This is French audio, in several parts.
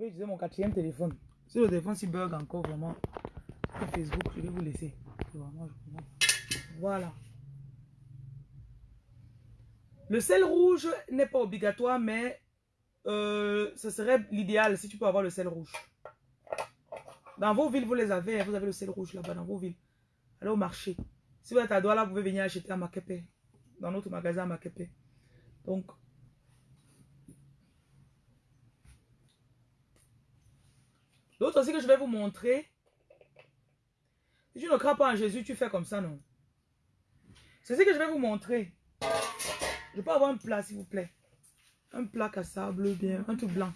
vais utiliser mon quatrième téléphone. Si le téléphone s'y bug encore vraiment, Facebook, je vais vous laisser. Voilà. Le sel rouge n'est pas obligatoire, mais euh, ce serait l'idéal si tu peux avoir le sel rouge. Dans vos villes, vous les avez. hein, Vous avez le sel rouge là-bas dans vos villes. Allez au marché. Si vous êtes à Douala, vous pouvez venir acheter à Makepe. Dans notre magasin à Makepe. Donc, l'autre aussi que je vais vous montrer. Si tu ne crois pas en Jésus, tu fais comme ça, non? C'est ce que je vais vous montrer. Je peux avoir un plat, s'il vous plaît. Un plat cassable, bien, un tout blanc.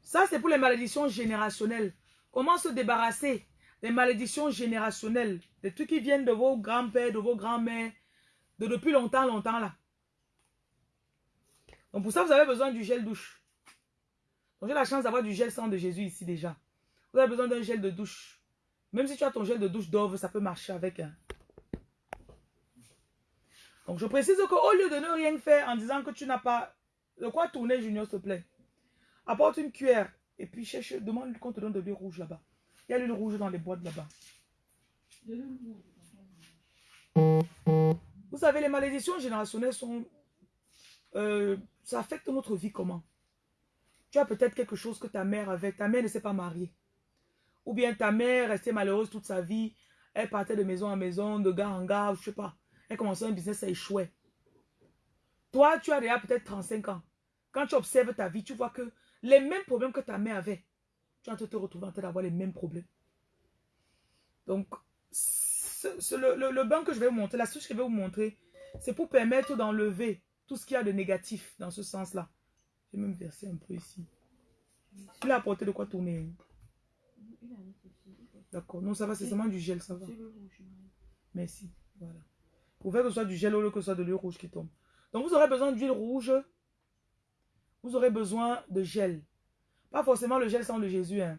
Ça, c'est pour les malédictions générationnelles. Comment se débarrasser des malédictions générationnelles, des trucs qui viennent de vos grands-pères, de vos grands-mères, de depuis longtemps, longtemps là. Donc pour ça, vous avez besoin du gel douche. Donc j'ai la chance d'avoir du gel sang de Jésus ici déjà. Vous avez besoin d'un gel de douche. Même si tu as ton gel de douche d'Ove, ça peut marcher avec. hein. Donc je précise qu'au lieu de ne rien faire en disant que tu n'as pas de quoi tourner, Junior, s'il te plaît. Apporte une cuillère et puis cherche, demande qu'on te donne de l'huile rouge là-bas. Il y a l'huile rouge dans les boîtes là-bas. Vous savez, les malédictions générationnelles sont... euh, ça affecte notre vie comment? Tu as peut-être quelque chose que ta mère avait. Ta mère ne s'est pas mariée. Ou bien ta mère restait malheureuse toute sa vie. Elle partait de maison en maison, de gare en gare, je sais pas. Elle commençait un business, ça échouait. Toi, tu as déjà peut-être 35 ans. Quand tu observes ta vie, tu vois que les mêmes problèmes que ta mère avait, tu es en train de te retrouver en train d'avoir les mêmes problèmes. Donc, le, le- le bain que je vais vous montrer, la souche que je vais vous montrer, c'est pour permettre d'enlever tout ce qu'il y a de négatif dans ce sens-là. Je vais même verser un peu ici. Tu l'as apporté de quoi tourner? D'accord. Non, ça va, c'est seulement du gel, ça va. Le. Merci. Voilà. Pour faire que ce soit du gel au lieu que ce soit de l'huile rouge qui tombe. Donc, vous aurez besoin d'huile rouge. Vous aurez besoin de gel. Pas forcément le gel sang de Jésus. Hein.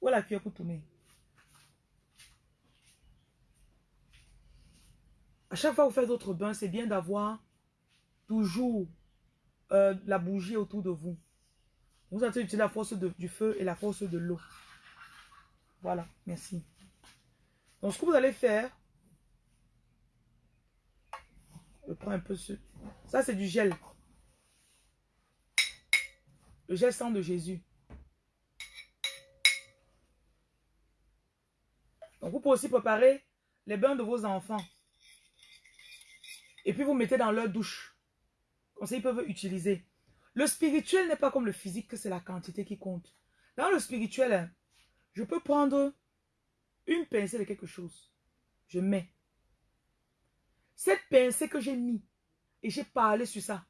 Où est la cuillère pour tourner À chaque fois que vous faites votre bain, c'est bien d'avoir toujours euh, la bougie autour de vous. Vous allez utiliser la force du feu et la force de l'eau. Voilà, merci. Donc, ce que vous allez faire, je prends un peu ce. Ça, c'est du gel. Le gel sang de Jésus. Donc, vous pouvez aussi préparer les bains de vos enfants. Et puis, vous mettez dans leur douche. Comme ça, ils peuvent utiliser. Le spirituel n'est pas comme le physique, que c'est la quantité qui compte. Dans le spirituel, hein, je peux prendre une pincée de quelque chose. Je mets. Cette pincée que j'ai mis et j'ai parlé sur ça,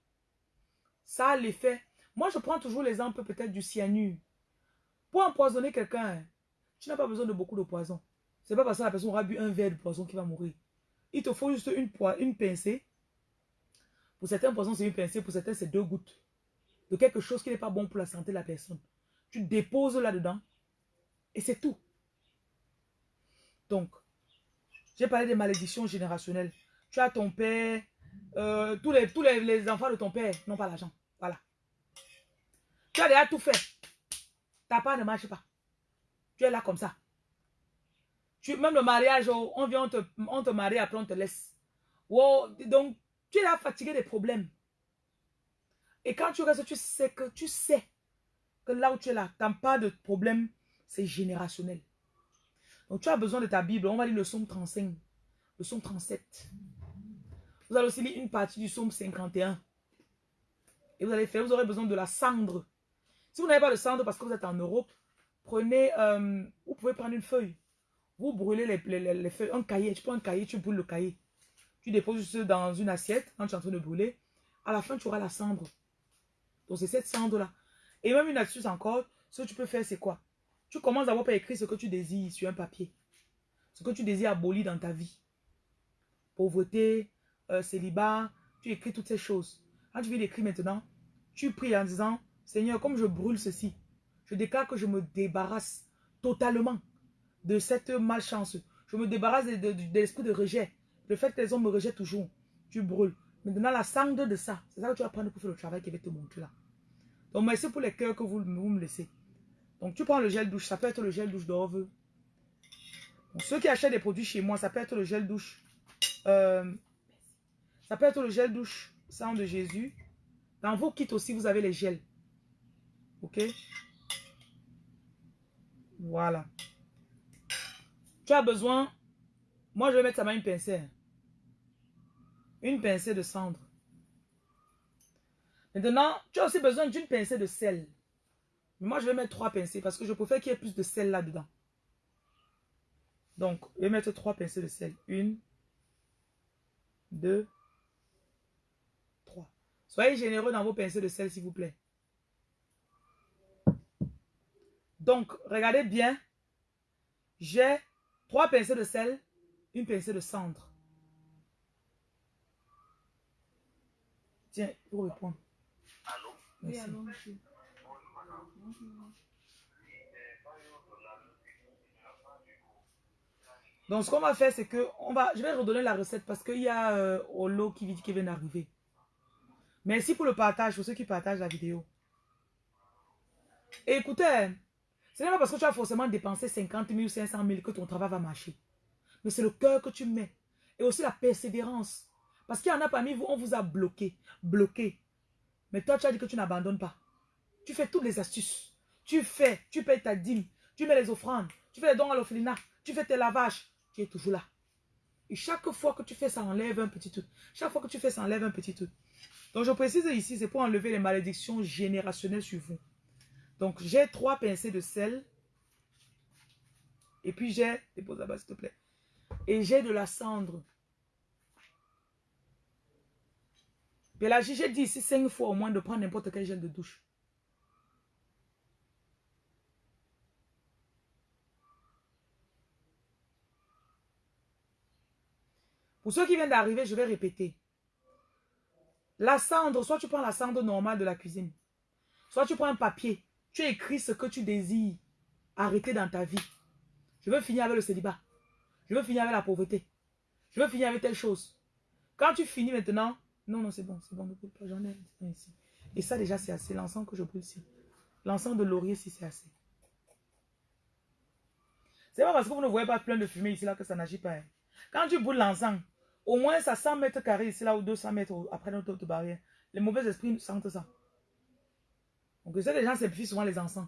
ça a l'effet. Moi, je prends toujours l'exemple peut-être du cyanure. Pour empoisonner quelqu'un, hein, tu n'as pas besoin de beaucoup de poison. C'est pas parce que la personne aura bu un verre de poison qu'il va mourir. Il te faut juste une, une pincée. Pour certains poisons, c'est une pincée. Pour certains, c'est deux gouttes. De quelque chose qui n'est pas bon pour la santé de la personne. Tu déposes là-dedans. Et c'est tout. Donc, j'ai parlé des malédictions générationnelles. Tu as ton père, euh, tous, les, enfants de ton père n'ont pas l'argent. Voilà. Tu as déjà tout fait. Ta part ne marche pas. Tu es là comme ça. Tu, même le mariage, oh, on vient, te, on te marie, après on te laisse. Wow, donc, tu es là fatigué des problèmes. Et quand tu restes, tu sais que tu sais que là où tu es là, tu n'as pas de problème, c'est générationnel. Donc tu as besoin de ta Bible. On va lire le psaume 35, le psaume 37. Vous allez aussi lire une partie du psaume 51. Et vous allez faire, vous aurez besoin de la cendre. Si vous n'avez pas de cendre parce que vous êtes en Europe, prenez, euh, vous pouvez prendre une feuille. Vous brûlez les, les- les- les feuilles, un cahier. Tu prends un cahier, tu brûles le cahier. Tu déposes juste dans une assiette quand tu es en train de brûler. À la fin, tu auras la cendre. Donc c'est cette cendre-là. Et même une astuce encore, ce que tu peux faire, c'est quoi? Tu commences d'abord par écrire ce que tu désires sur un papier. Ce que tu désires abolir dans ta vie. Pauvreté, euh, célibat, tu écris toutes ces choses. Quand tu viens d'écrire maintenant, tu pries en disant, Seigneur, comme je brûle ceci, je déclare que je me débarrasse totalement de cette malchance. Je me débarrasse de, l'esprit de rejet. Le fait que les hommes me rejettent toujours. Tu brûles. Maintenant, la cendre de ça, c'est ça que tu vas prendre pour faire le travail qui va te montrer là. Donc, merci pour les cœurs que vous, me laissez. Donc, tu prends le gel douche. Ça peut être le gel douche. Donc, ceux qui achètent des produits chez moi, ça peut être le gel douche. euh, ça peut être le gel douche sang de Jésus. Dans vos kits aussi, vous avez les gels. Ok? Voilà. Tu as besoin... Moi, je vais mettre ça dans une pincée. Une pincée de cendre. Maintenant, tu as aussi besoin d'une pincée de sel. Mais moi, je vais mettre trois pincées parce que je préfère qu'il y ait plus de sel là-dedans. Donc, je vais mettre trois pincées de sel. Une, deux, trois. Soyez généreux dans vos pincées de sel, s'il vous plaît. Donc, regardez bien. J'ai trois pincées de sel, une pincée de cendre. Tiens, pour répondre. Merci. monsieur. Donc, ce qu'on va faire, c'est que on va, je vais redonner la recette parce qu'il y a euh, Olo qui, qui vient d'arriver. Merci pour le partage, pour ceux qui partagent la vidéo. Et écoutez, ce n'est pas parce que tu as forcément dépensé 50 000 ou 500 000 que ton travail va marcher. Mais c'est le cœur que tu mets. Et aussi la persévérance. Parce qu'il y en a parmi vous, on vous a bloqué. Bloqué. Mais toi, tu as dit que tu n'abandonnes pas. Tu fais toutes les astuces. Tu fais, tu payes ta dîme. Tu mets les offrandes. Tu fais les dons à l'orphelinat. Tu fais tes lavages. Tu es toujours là. Et chaque fois que tu fais ça, enlève un petit truc. Chaque fois que tu fais ça, enlève un petit truc. Donc, je précise ici, c'est pour enlever les malédictions générationnelles sur vous. Donc, j'ai trois pincées de sel. Et puis, j'ai... Dépose là-bas, s'il te plaît. Et j'ai de la cendre. Là, j'ai dit ici cinq fois au moins de prendre n'importe quel gel de douche. Pour ceux qui viennent d'arriver, je vais répéter. La cendre, soit tu prends la cendre normale de la cuisine, soit tu prends un papier, tu écris ce que tu désires arrêter dans ta vie. Je veux finir avec le célibat. Je veux finir avec la pauvreté. Je veux finir avec telle chose. Quand tu finis maintenant, non, non, c'est bon, c'est bon, ne brûle pas, j'en ai ici. Et ça déjà, c'est assez. L'encens que je brûle ici. L'encens de laurier, si c'est assez. C'est pas parce que vous ne voyez pas plein de fumée ici là que ça n'agit pas. hein. Quand tu brûles l'encens, au moins ça 100 mètres carrés ici là ou 200 mètres après notre autre barrière. Les mauvais esprits sentent ça. Donc ça, les gens simplifient souvent les encens.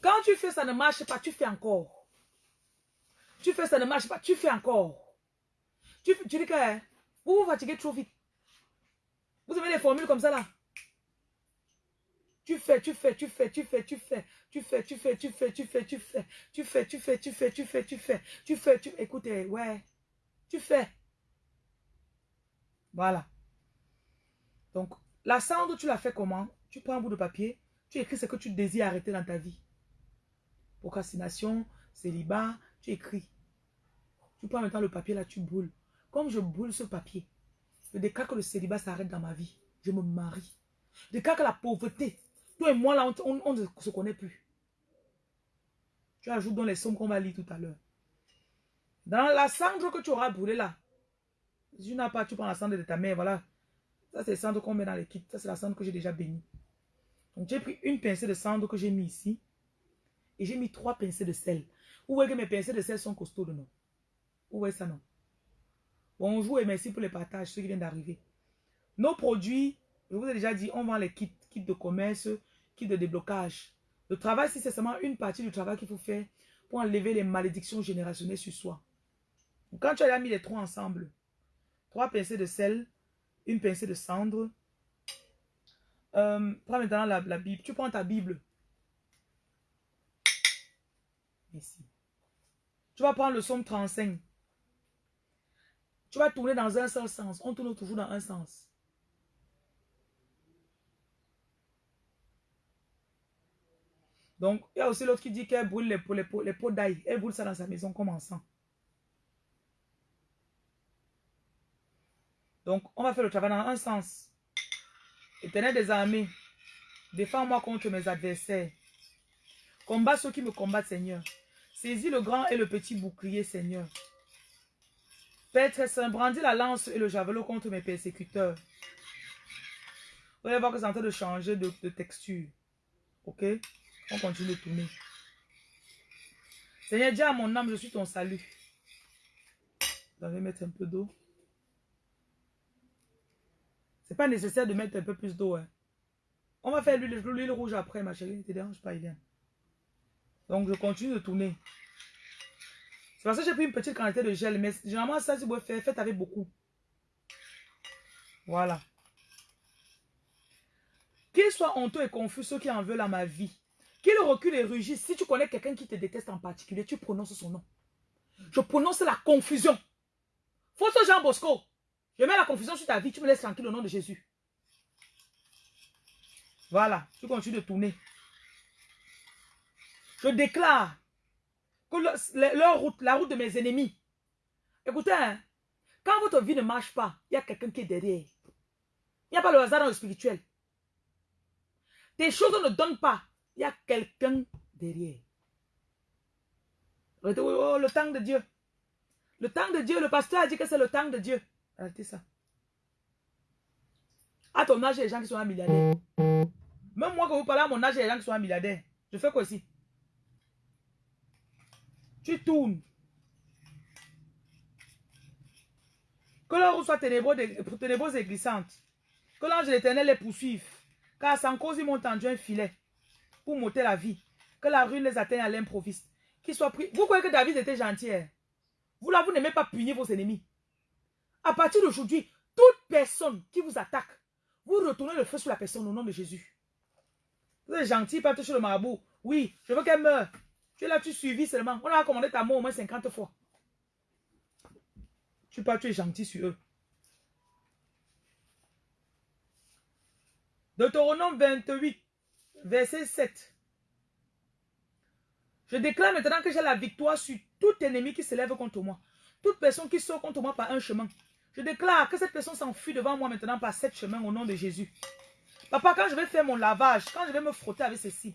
Quand tu fais ça ne marche pas, tu fais encore. Tu fais ça ne marche pas, tu fais encore. Tu, tu dis que hein, vous vous fatiguez trop vite. Vous avez des formules comme ça là. Tu fais, tu fais, tu fais, tu fais, tu fais, tu fais, tu fais, tu fais, tu fais, tu fais, tu fais, tu fais, tu fais, tu fais, tu fais, tu fais, tu écoutez, ouais, tu fais. Voilà. Donc, la cendre, tu la fais comment Tu prends un bout de papier, tu écris ce que tu désires arrêter dans ta vie. Procrastination, célibat, tu écris. Tu prends maintenant le papier là, tu brûles. Comme je brûle ce papier, je déclare que le célibat s'arrête dans ma vie. Je me marie. Je déclare que la pauvreté, toi et moi là, on ne se connaît plus. Tu ajoutes dans les sommes qu'on va lire tout à l'heure. Dans la cendre que tu auras brûlée là, si tu n'as pas, tu prends la cendre de ta mère, voilà. Ça, c'est la cendre qu'on met dans les kits. Ça, c'est la cendre que j'ai déjà bénie. Donc, j'ai pris une pincée de cendre que j'ai mis ici. Et j'ai mis trois pincées de sel. Vous voyez que mes pincées de sel sont costauds, non Vous voyez ça, non? Bonjour et merci pour les partages, ceux qui viennent d'arriver. Nos produits, je vous ai déjà dit, on vend les kits, kits de commerce, kits de déblocage. Le travail, c'est seulement une partie du travail qu'il faut faire pour enlever les malédictions générationnelles sur soi. Quand tu as mis les trois ensemble, trois pincées de sel, une pincée de cendre, euh, prends maintenant la, Bible. Tu prends ta Bible. Merci. Tu vas prendre le psaume 35. Tu vas tourner dans un seul sens. On tourne toujours dans un sens. Donc, il y a aussi l'autre qui dit qu'elle brûle les pots, d'ail. Elle brûle ça dans sa maison comme encens. Donc, on va faire le travail dans un sens. Éternel des armées, défends-moi contre mes adversaires. Combat ceux qui me combattent, Seigneur. Saisis le grand et le petit bouclier, Seigneur. Père très saint, brandis la lance et le javelot contre mes persécuteurs. Vous allez voir que c'est en train de changer de, texture. Ok? On continue de tourner. Seigneur, dis à mon âme, je suis ton salut. Vous allez mettre un peu d'eau. C'est pas nécessaire de mettre un peu plus d'eau. Hein. On va faire l'huile rouge après, ma chérie. Ne te dérange pas, Iliane. Donc, je continue de tourner. C'est parce que j'ai pris une petite quantité de gel. Mais généralement, ça, si vous faire, faites avec beaucoup. Voilà. Qu'il soit honteux et confus ceux qui en veulent à ma vie. Qu'il recule et rugisse. Si tu connais quelqu'un qui te déteste en particulier, tu prononces son nom. Je prononce la confusion. Fausse Jean Bosco. Je mets la confusion sur ta vie. Tu me laisses tranquille au nom de Jésus. Voilà. Tu continues de tourner. Je déclare que leur route, la route de mes ennemis. Écoutez, hein, quand votre vie ne marche pas, il y a quelqu'un qui est derrière. Il n'y a pas le hasard dans le spirituel. Tes choses ne donnent pas. Il y a quelqu'un derrière. Oh, le temps de Dieu. Le temps de Dieu, le pasteur a dit que c'est le temps de Dieu. Arrêtez ça. À ton âge, il y a des gens qui sont un milliardaire. Même moi, quand vous parlez à mon âge, il y a des gens qui sont un milliardaire. Je fais quoi ici? Tu tournes. Que l'heure soit ténébreuse et glissante. Que l'ange de l'éternel les poursuive. Car sans cause, ils m'ont tendu un filet pour monter la vie. Que la ruine les atteigne à l'improviste. Qu'ils soient pris. Vous croyez que David était gentil? Hein? Vous là, vous n'aimez pas punir vos ennemis. À partir d'aujourd'hui, toute personne qui vous attaque, vous retournez le feu sur la personne au nom de Jésus. Vous êtes gentil, pas toucher le marabout. Oui, je veux qu'elle meure. Tu es là, tu suivis seulement? On a commandé ta mort au moins 50 fois. Tu pas, tu es gentil sur eux. Deutéronome 28, verset 7. Je déclare maintenant que j'ai la victoire sur tout ennemi qui s'élève contre moi. Toute personne qui sort contre moi par un chemin. Je déclare que cette personne s'enfuit devant moi maintenant par sept chemins au nom de Jésus. Papa, quand je vais faire mon lavage, quand je vais me frotter avec ceci,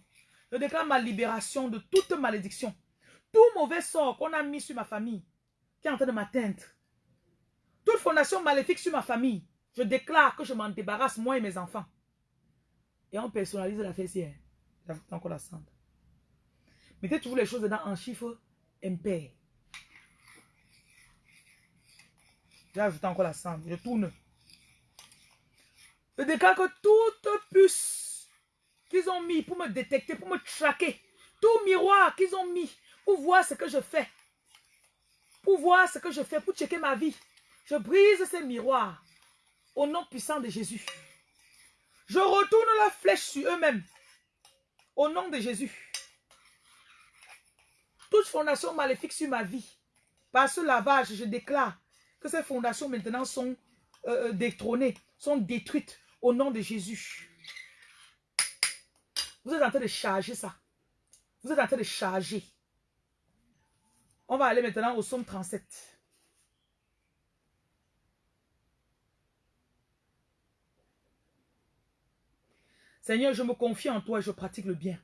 je déclare ma libération de toute malédiction. Tout mauvais sort qu'on a mis sur ma famille, qui est en train de m'atteindre. Toute fondation maléfique sur ma famille, je déclare que je m'en débarrasse, moi et mes enfants. Et on personnalise la fessière. J'ajoute encore la cendre. Mettez toujours les choses dedans en chiffres impairs. J'ai ajouté encore la cendre. Je tourne. Je déclare que toute puce ont mis pour me détecter, pour me traquer, tout miroir qu'ils ont mis pour voir ce que je fais, pour voir ce que je fais, pour checker ma vie, je brise ces miroirs au nom puissant de Jésus. Je retourne la flèche sur eux-mêmes au nom de Jésus. Toute fondation maléfique sur ma vie, par ce lavage, je déclare que ces fondations maintenant sont euh, détrônées, sont détruites au nom de Jésus. Vous êtes en train de charger ça. Vous êtes en train de charger. On va aller maintenant au psaume 37. Seigneur, je me confie en toi et je pratique le bien.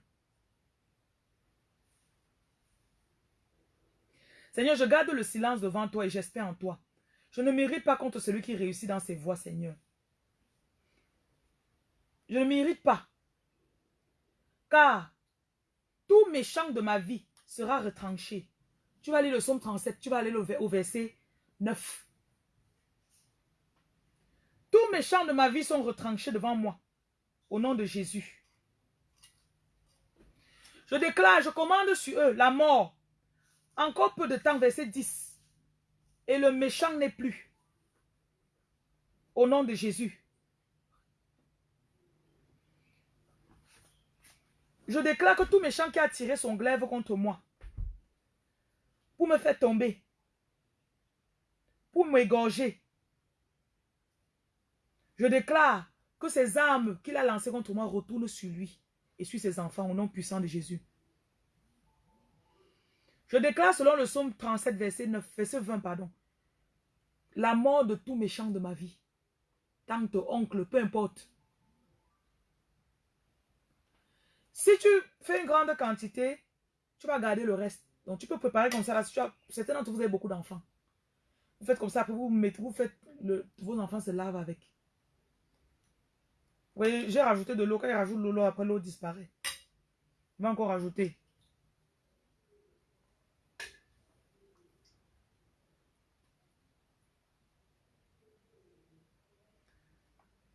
Seigneur, je garde le silence devant toi et j'espère en toi. Je ne mérite pas contre celui qui réussit dans ses voies, Seigneur. Je ne mérite pas. Car tout méchant de ma vie sera retranché. Tu vas lire le psaume 37, tu vas aller au verset 9. Tous méchants de ma vie sont retranchés devant moi. Au nom de Jésus. Je déclare, je commande sur eux la mort. Encore peu de temps, verset 10. Et le méchant n'est plus. Au nom de Jésus. Je déclare que tout méchant qui a tiré son glaive contre moi, pour me faire tomber, pour m'égorger, je déclare que ces armes qu'il a lancées contre moi retournent sur lui et sur ses enfants au nom puissant de Jésus. Je déclare selon le psaume 37, verset 9, verset 20, pardon, la mort de tout méchant de ma vie. Tante, oncle, peu importe. Si tu fais une grande quantité, tu vas garder le reste. Donc tu peux préparer comme ça. certains d'entre vous avez beaucoup d'enfants. Vous faites comme ça, après vous mettez, vous faites le, vos enfants se lavent avec. Oui, j'ai rajouté de l'eau. Quand il rajoute de l'eau, après l'eau disparaît. Il va encore rajouter.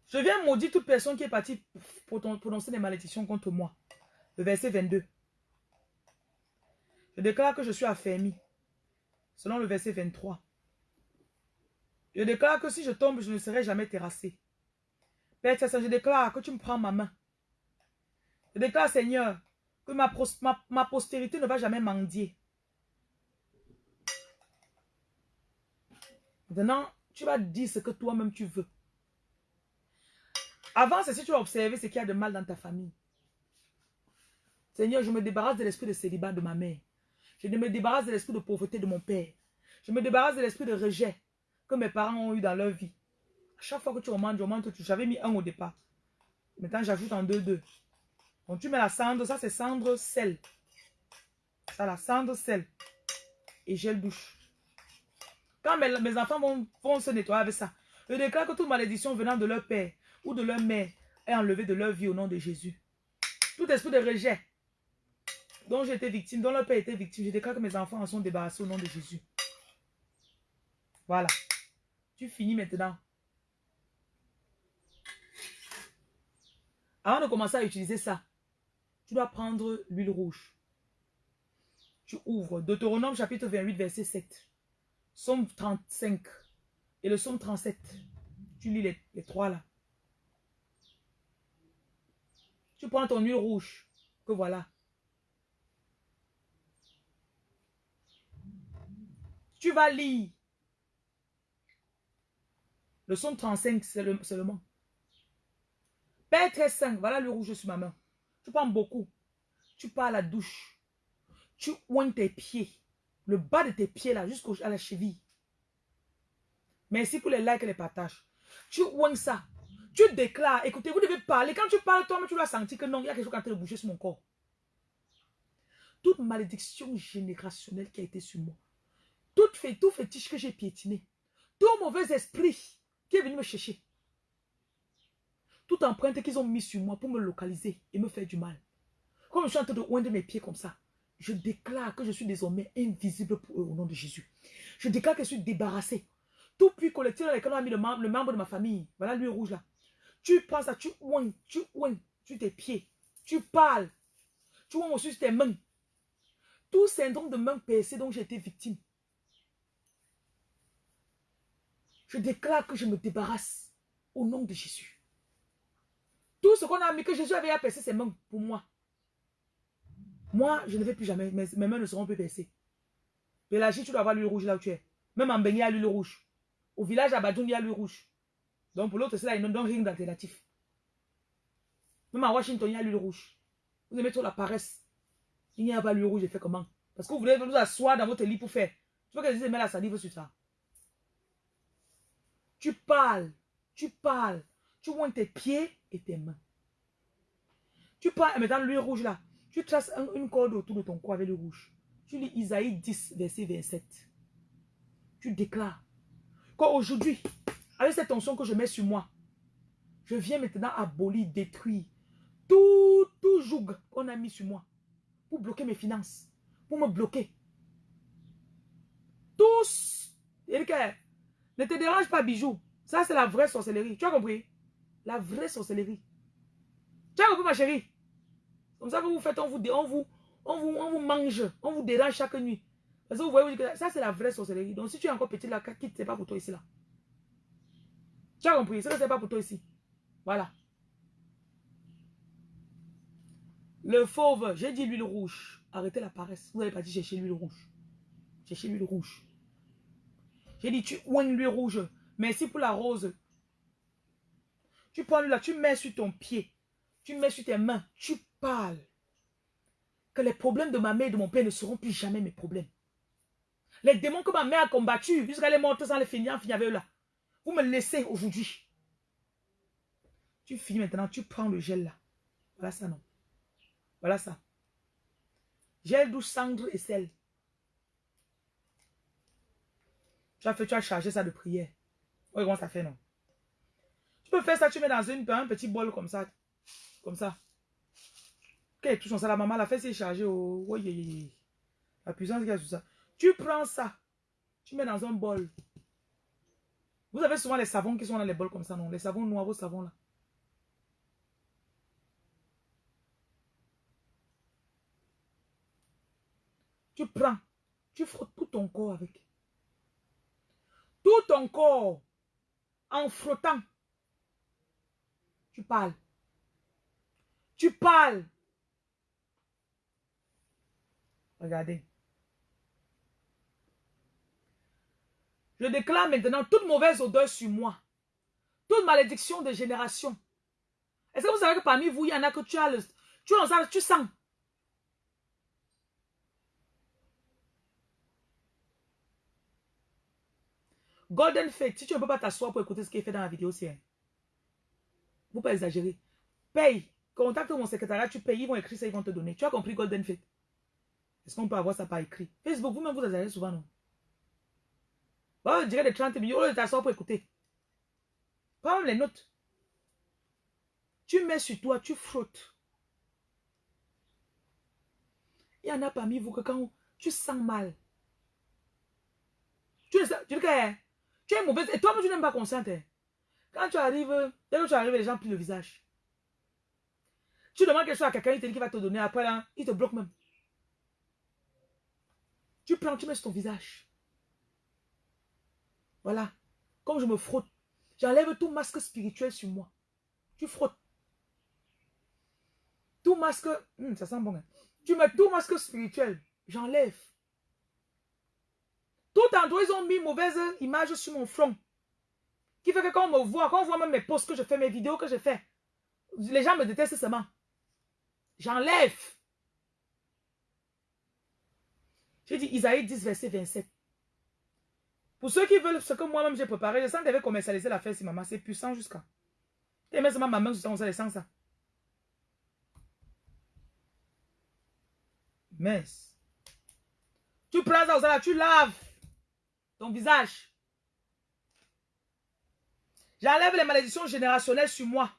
Je viens maudire toute personne qui est partie pour prononcer des malédictions contre moi. Le verset 22. Je déclare que je suis affermi. Selon le verset 23. Je déclare que si je tombe, je ne serai jamais terrassé. Père Saint, je déclare que tu me prends ma main. Je déclare, Seigneur, que ma, ma postérité ne va jamais mendier. Maintenant, tu vas dire ce que toi-même tu veux. Avant, c'est si tu as observé ce qu'il y a de mal dans ta famille. Seigneur, je me débarrasse de l'esprit de célibat de ma mère. Je me débarrasse de l'esprit de pauvreté de mon père. Je me débarrasse de l'esprit de rejet que mes parents ont eu dans leur vie. À chaque fois que tu augmentes, tu augmentes, tu j'avais mis un au départ. Maintenant, j'ajoute en deux, deux. Donc, tu mets la cendre, ça c'est cendre sel. Ça, la cendre sel. Et gel douche. Quand mes, enfants vont se nettoyer avec ça, je déclare que toute malédiction venant de leur père ou de leur mère est enlevée de leur vie au nom de Jésus. Tout esprit de rejet dont été victime, dont leur père était victime, je déclare que mes enfants en sont débarrassés au nom de Jésus. Voilà. Tu finis maintenant. Avant de commencer à utiliser ça, tu dois prendre l'huile rouge. Tu ouvres Deutéronome chapitre 28, verset 7. Somme 35 et le Somme 37. Tu lis les, les trois là. Tu prends ton huile rouge, que voilà. Tu lire. Le Somme 35 c'est le- seulement. Père très saint, voilà le rouge sur ma main. Tu prends beaucoup. Tu pars à la douche. Tu oignes tes pieds. Le bas de tes pieds là, jusqu'à la cheville. Merci pour les likes et les partages. Tu oignes ça. Tu déclares. Écoutez, vous devez parler. Quand tu parles, toi-même, tu dois sentir que non, il y a quelque chose qui est en train sur mon corps. Toute malédiction générationnelle qui a été sur moi. Tout, fétiche que j'ai piétiné. Tout mauvais esprit qui est venu me chercher. Toute empreinte qu'ils ont mis sur moi pour me localiser et me faire du mal. Comme je suis en train de oindre mes pieds comme ça, je déclare que je suis désormais invisible pour eux au nom de Jésus. Je déclare que je suis débarrassé. Tout puits collectif dans lequel on a mis le, mem- le membre de ma famille, voilà lui rouge là. Tu prends ça, tu oignes, tu oignes sur tes pieds. Tu parles. Tu oignes aussi sur tes mains. Tout syndrome de main percée dont j'ai été victime. Je déclare que je me débarrasse au nom de Jésus. Tout ce qu'on a mis, que Jésus avait à percer ses mains pour moi. Moi, je ne vais plus jamais. Mes, mes mains ne seront plus percées. Pélagie, tu dois avoir l'huile rouge là où tu es. Même en Béni, il y a l'huile rouge. Au village à Badoun, il y a l'huile rouge. Donc pour l'autre, c'est là, ils ne donnent rien d'alternatif. Même à Washington, il y a l'huile rouge. Vous aimez trop la paresse. Il n'y a pas l'huile rouge, je fais comment? Parce que vous voulez vous asseoir dans votre lit pour faire. Tu veux que je mette la salive sur ça? Tu parles, tu parles, tu oignes tes pieds et tes mains. Tu prends maintenant l'huile rouge là, tu traces un- une corde autour de ton cou avec le rouge. Tu lis Isaïe 10, verset 27. Tu déclares qu'aujourd'hui, avec cette tension que je mets sur moi, je viens maintenant abolir, détruire tout, tout joug qu'on a mis sur moi pour bloquer mes finances, pour me bloquer. Tous, ne te dérange pas, bijou. Ça, c'est la vraie sorcellerie. Tu as compris? La vraie sorcellerie. Tu as compris, ma chérie? Comme ça que vous faites, on vous, vous, on vous, on vous mange, on vous dérange chaque nuit. Parce que vous voyez, vous dites que ça, c'est la vraie sorcellerie. Donc, si tu es encore petit là, quitte, c'est pas pour toi ici là. Tu as compris? Ça, c'est pas pour toi ici. Voilà. Le fauve, j'ai dit l'huile rouge. Arrêtez la paresse. Vous n'avez pas dit chercher l'huile rouge. Cherchez l'huile rouge. J'ai dit, tu oignes l'huile rouge. Merci pour la rose. Tu prends l'huile là, tu mets sur ton pied. Tu mets sur tes mains. Tu parles. Que les problèmes de ma mère et de mon père ne seront plus jamais mes problèmes. Les démons que ma mère a combattus, jusqu'à les morts sans les finir, finir avec eux là. Vous me laissez aujourd'hui. Tu finis maintenant, tu prends le gel là. Voilà ça, non. Voilà ça. Gel douce, cendre et sel. Tu as fait, tu as chargé ça de prière. Oui, comment ça fait, non? Tu peux faire ça, tu mets dans une, un petit bol comme ça. Comme ça. Ok, touche ça, la maman, la fesse est chargée. Oh, oh. La puissance qu'il y a sur ça. Tu prends ça, tu mets dans un bol. Vous avez souvent les savons qui sont dans les bols comme ça, non? Les savons noirs, vos savons là. Tu prends, tu frottes tout ton corps avec. Tout ton corps, en frottant, tu parles. Tu parles. Regardez. Je déclare maintenant toute mauvaise odeur sur moi. Toute malédiction de génération. Est-ce que vous savez que parmi vous, il y en a que tu as le... Tu, sens. Golden Fate, si tu ne peux pas t'asseoir pour écouter ce qui est fait dans la vidéo, c'est... Hein. Vous pas exagérer. Paye. Contacte mon secrétariat, tu payes, ils vont écrire ça, ils vont te donner. Tu as compris Golden Fate? Est-ce qu'on peut avoir ça par écrit? Facebook, vous-même, vous exagérez souvent, non? Oh, je dirais des 30 millions, oh, t'asseoir pour écouter. Prends les notes. Tu mets sur toi, tu frottes. Il y en a parmi vous que quand tu sens mal, tu, tu, tu, tu es mauvaise. Et toi-même, tu n'aimes pas qu'on sente. Hein. Quand tu arrives, dès que tu arrives, les gens plient le visage. Tu demandes quelque chose à quelqu'un, il te dit qu'il va te donner. Après, il te bloque même. Tu prends, tu mets sur ton visage. Voilà. Comme je me frotte, j'enlève tout masque spirituel sur moi. Tu frottes. Tout masque, hmm, ça sent bon. Hein. Tu mets tout masque spirituel, j'enlève. Tout endroit, ils ont mis mauvaise image sur mon front. Qui fait que quand on me voit, quand on voit même mes posts que je fais, mes vidéos que je fais, les gens me détestent seulement. J'enlève. J'ai dit Isaïe 10, verset 27. Pour ceux qui veulent ce que moi-même j'ai préparé, je sens qu'il avait commercialisé l'affaire, si maman, c'est puissant jusqu'à. Et même ma main, on sent ça. Mais, tu prends ça, tu laves ton visage. J'enlève les malédictions générationnelles sur moi.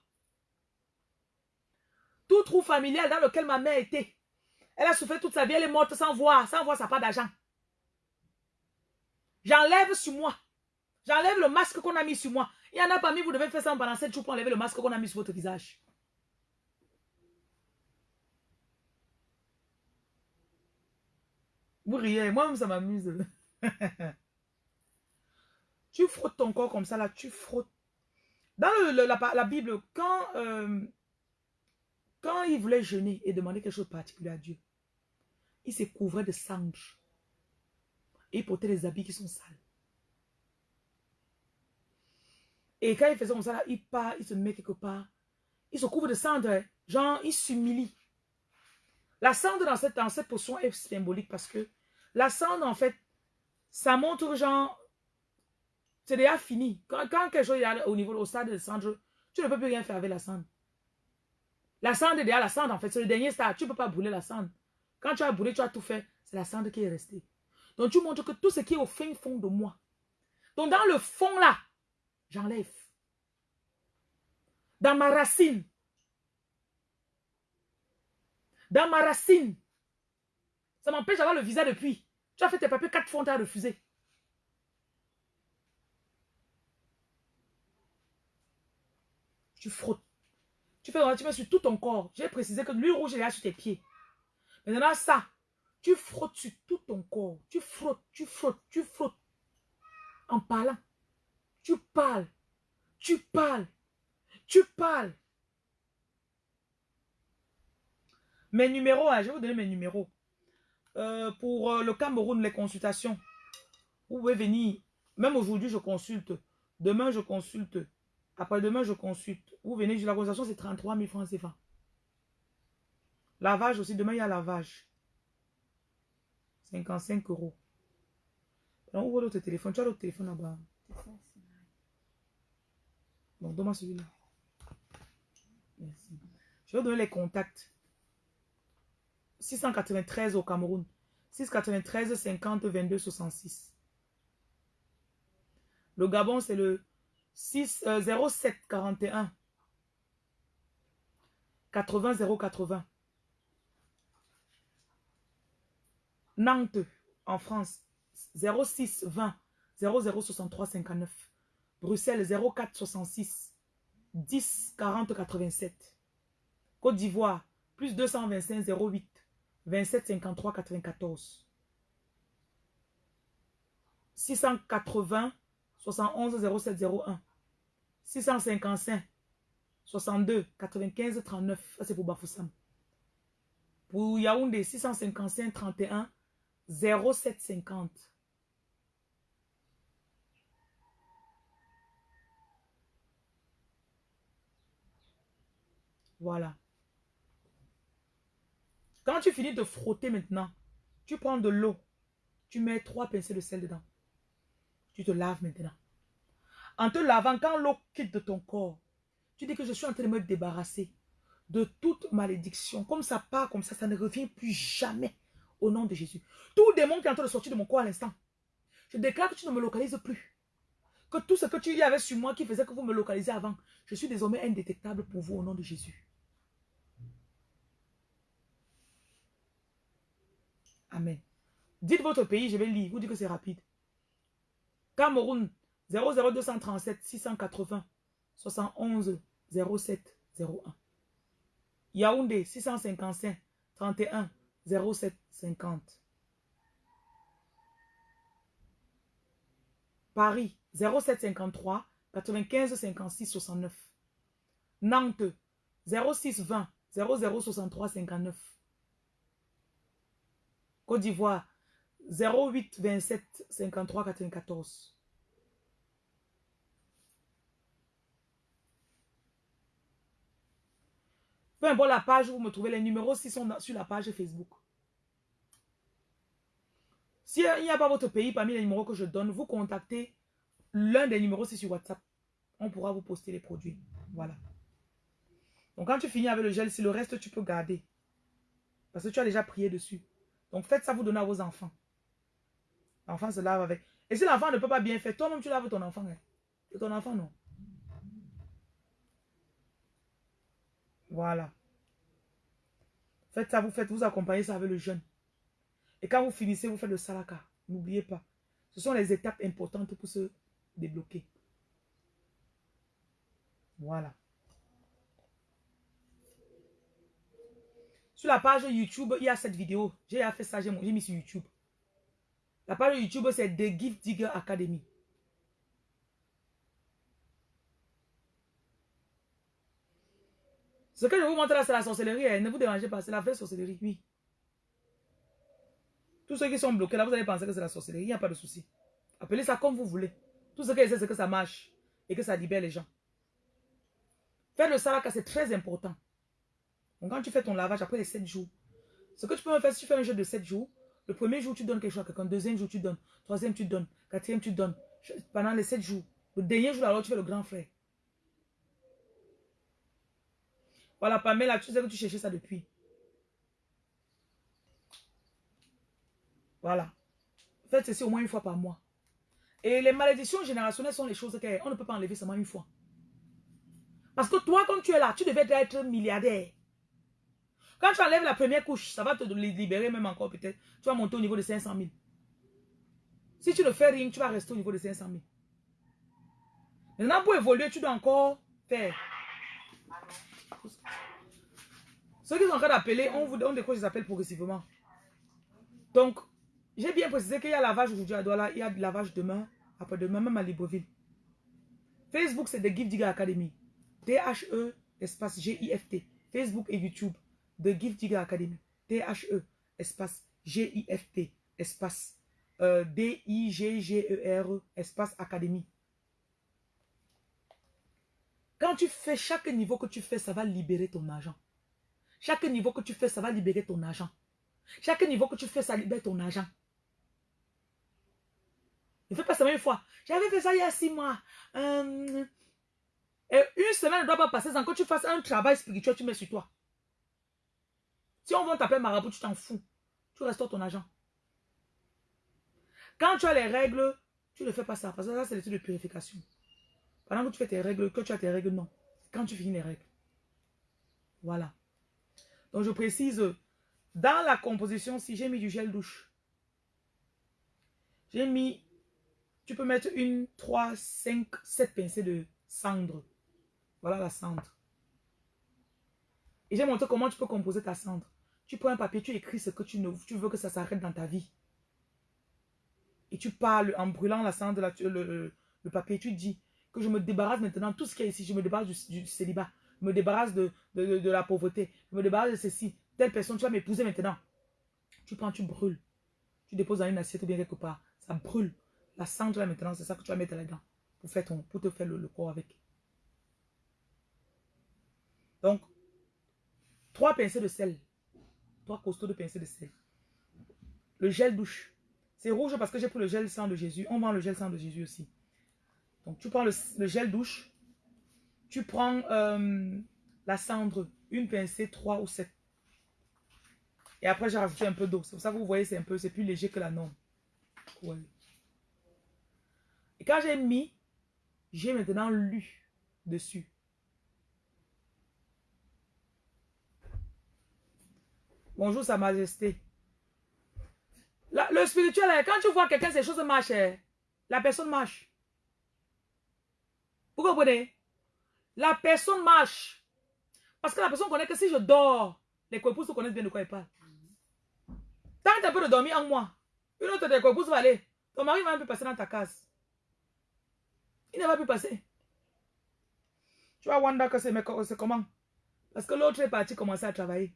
Tout trou familial dans lequel ma mère était. Elle a souffert toute sa vie, elle est morte sans voir, sans voir sa part d'argent. J'enlève sur moi. J'enlève le masque qu'on a mis sur moi. Il y en a parmi vous devez faire ça pendant 7 jours pour enlever le masque qu'on a mis sur votre visage. Vous riez, moi-même ça m'amuse. Tu frottes ton corps comme ça, là, tu frottes. Dans la, Bible, quand, euh, quand il voulait jeûner et demander quelque chose de particulier à Dieu, il se couvrait de cendres. Et il portait des habits qui sont sales. Et quand il faisait comme ça, il part, il se met quelque part. Il se couvre de cendres. Genre, il s'humilie. La cendre dans cette, dans cette potion est symbolique parce que la cendre, en fait, ça montre genre c'est déjà fini. Quand, quelque chose est au niveau, au stade de cendre, tu ne peux plus rien faire avec la cendre. La cendre est déjà la cendre, en fait. C'est le dernier stade. Tu ne peux pas brûler la cendre. Quand tu as brûlé, tu as tout fait. C'est la cendre qui est restée. Donc, tu montres que tout ce qui est au fin fond de moi. Donc, dans le fond là, j'enlève. Dans ma racine. Dans ma racine. Ça m'empêche d'avoir le visa depuis. Tu as fait tes papiers quatre fois, tu as refusé. Tu frottes. Tu fais tu sur tout ton corps. J'ai précisé que l'huile rouge est là sur tes pieds. Maintenant, ça, tu frottes sur tout ton corps. Tu frottes, tu frottes, tu frottes. En parlant. Tu parles. Tu parles. Tu parles. Mes numéros, hein, je vais vous donner mes numéros. Euh, pour euh, le Cameroun, les consultations. Vous pouvez venir. Même aujourd'hui, je consulte. Demain, je consulte. Après-demain, je consulte. Vous venez, la consultation, c'est 33 000 francs CFA. Lavage aussi, demain, il y a lavage. 55 euros. Alors, ouvre l'autre téléphone? Tu as l'autre téléphone là-bas. Bon, donne-moi celui-là. Merci. Je vais donner les contacts. 693 au Cameroun. 693 50 22 66. Le Gabon, c'est le 6, euh, 07 41 80 080. Nantes, en France, 06 20 0063 59. Bruxelles, 04 66 10 40 87. Côte d'Ivoire, plus 225 08 27 53 94. 680 71 07 01. 655 62 95 39. Ça, c'est pour Bafoussam. Pour Yaoundé, 655 31 07 50. Voilà. Quand tu finis de frotter maintenant, tu prends de l'eau. Tu mets trois pincées de sel dedans. Tu te laves maintenant. En te lavant, quand l'eau quitte de ton corps, tu dis que je suis en train de me débarrasser de toute malédiction. Comme ça part comme ça, ça ne revient plus jamais au nom de Jésus. Tout démon qui est en train de sortir de mon corps à l'instant, je déclare que tu ne me localises plus. Que tout ce que tu y avais sur moi qui faisait que vous me localisez avant, je suis désormais indétectable pour vous au nom de Jésus. Amen. Dites votre pays, je vais lire. Vous dites que c'est rapide. Cameroun, 00237 680 71 07 01. Yaoundé, 655 31 07 50. Paris, 0753 95 56 69. Nantes, 06 20 0063 59. Côte d'Ivoire, 08 27 53 94. Peu la page où vous me trouvez, les numéros si sont sur la page Facebook. S'il n'y a pas votre pays parmi les numéros que je donne, vous contactez l'un des numéros, c'est sur WhatsApp. On pourra vous poster les produits. Voilà. Donc quand tu finis avec le gel, si le reste tu peux garder. Parce que tu as déjà prié dessus. Donc faites ça, vous donnez à vos enfants. L'enfant se lave avec. Et si l'enfant ne peut pas bien faire, toi-même tu laves ton enfant. Hein. Ton enfant, non. Voilà. Faites ça, vous faites, vous accompagnez ça avec le jeûne. Et quand vous finissez, vous faites le salaka. N'oubliez pas. Ce sont les étapes importantes pour se débloquer. Voilà. Sur la page YouTube, il y a cette vidéo. J'ai fait ça, j'ai mis sur YouTube. La page YouTube, c'est The Gift Digger Academy. Ce que je vous montre là, c'est la sorcellerie. Hein. Ne vous dérangez pas, c'est la vraie sorcellerie, oui. Tous ceux qui sont bloqués là, vous allez penser que c'est la sorcellerie. Il n'y a pas de souci. Appelez ça comme vous voulez. Tout ce que c'est que ça marche et que ça libère les gens. Faire le salaka, c'est très important. Donc quand tu fais ton lavage après les 7 jours, ce que tu peux me faire, si tu fais un jeu de 7 jours, le premier jour, tu donnes quelque chose à quelqu'un. Deuxième jour, tu donnes. Troisième, tu donnes. Quatrième, tu donnes. Pendant les 7 jours. Le dernier jour, alors, tu fais le grand frère. Voilà, Pamela, tu sais que tu cherchais ça depuis. Voilà. Faites ceci au moins une fois par mois. Et les malédictions générationnelles sont les choses qu'on ne peut pas enlever seulement une fois. Parce que toi, quand tu es là, tu devais être milliardaire. Quand tu enlèves la première couche, ça va te libérer même encore peut-être. Tu vas monter au niveau de 500 000. Si tu ne fais rien, tu vas rester au niveau de 500 000. Maintenant, pour évoluer, tu dois encore faire. Ceux qui sont en train d'appeler, on vous des choses qui s'appellent progressivement. Donc, j'ai bien précisé qu'il y a lavage aujourd'hui à Douala, il y a lavage demain, après-demain, même à Libreville. Facebook, c'est The Gift Digger Academy. T-H-E, espace G-I-F-T. Facebook et YouTube. The Gift Digger Academy. T-H-E, espace G-I-F-T, espace euh, D-I-G-G-E-R, espace Académie. Quand tu fais chaque niveau que tu fais, ça va libérer ton argent. Chaque niveau que tu fais, ça va libérer ton argent. Chaque niveau que tu fais, ça libère ton argent. Ne fais pas ça une fois. J'avais fait ça il y a six mois. Euh, et une semaine ne doit pas passer sans que tu fasses un travail spirituel, tu mets sur toi. Si on va t'appeler marabout, tu t'en fous. Tu restaures ton argent. Quand tu as les règles, tu ne fais pas ça. Parce que ça, c'est l'étude de purification. Pendant que tu fais tes règles, que tu as tes règles, non. Quand tu finis les règles. Voilà. Donc je précise, dans la composition, si j'ai mis du gel douche, j'ai mis, tu peux mettre une, trois, cinq, sept pincées de cendre. Voilà la cendre. Et j'ai montré comment tu peux composer ta cendre. Tu prends un papier, tu écris ce que tu, veux que ça s'arrête dans ta vie. Et tu parles en brûlant la cendre, le, papier, tu dis que je me débarrasse maintenant tout ce qu'il y a ici. Je me débarrasse du, célibat. Je me débarrasse de, de, de, la pauvreté. Je me débarrasse de ceci. Telle personne, tu vas m'épouser maintenant. Tu prends, tu brûles. Tu déposes dans une assiette ou bien quelque part. Ça brûle. La cendre là maintenant, c'est ça que tu vas mettre là-dedans. Pour, faire ton, pour te faire le, le corps avec. Donc, trois pincées de sel. Trois costauds de pincées de sel. Le gel douche. C'est rouge parce que j'ai pris le gel sang de Jésus. On vend le gel sang de Jésus aussi. Donc, tu prends le, gel douche. Tu prends euh, la cendre, une pincée, trois ou sept. Et après, j'ai rajouté un peu d'eau. C'est pour ça que vous voyez, c'est un peu, c'est plus léger que la norme. Et quand j'ai mis, j'ai maintenant lu dessus. Bonjour, Sa Majesté. le spirituel, hein, quand tu vois quelqu'un, ces choses marchent, hein, la personne marche. Vous comprenez? La personne marche. Parce que la personne connaît que si je dors, les se connaissent bien de quoi il parle. Tant que tu as peu de dormir en moi, une autre des couples va aller. Ton mari va même plus passer dans ta case. Il ne va plus passer. Tu vas wonder que c'est comment? Parce que l'autre est parti commencer à travailler.